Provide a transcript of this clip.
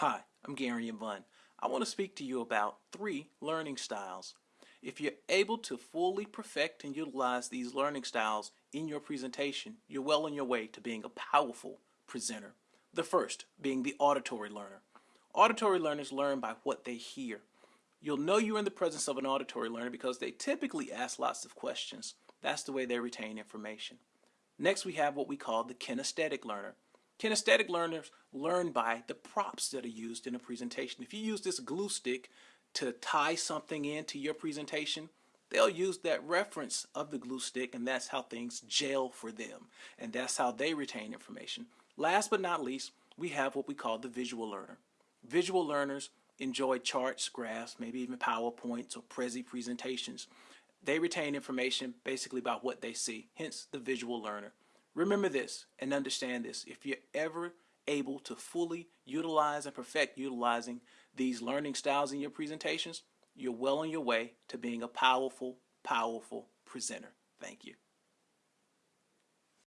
Hi, I'm Gary Yvonne. I want to speak to you about three learning styles. If you're able to fully perfect and utilize these learning styles in your presentation, you're well on your way to being a powerful presenter. The first being the auditory learner. Auditory learners learn by what they hear. You'll know you're in the presence of an auditory learner because they typically ask lots of questions. That's the way they retain information. Next, we have what we call the kinesthetic learner. Kinesthetic learners learn by the props that are used in a presentation. If you use this glue stick to tie something into your presentation, they'll use that reference of the glue stick and that's how things gel for them. And that's how they retain information. Last but not least, we have what we call the visual learner. Visual learners enjoy charts, graphs, maybe even PowerPoints or Prezi presentations. They retain information basically about what they see, hence the visual learner. Remember this and understand this. If you're ever able to fully utilize and perfect utilizing these learning styles in your presentations, you're well on your way to being a powerful, powerful presenter. Thank you.